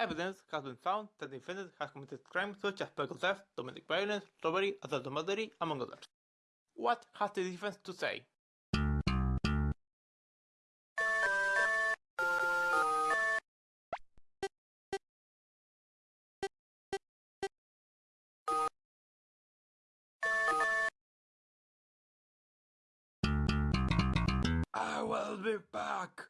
Evidence has been found that the defendant has committed crimes such as vehicle theft, domestic violence, robbery, assault and battery, among others. What has the defense to say? I will be back!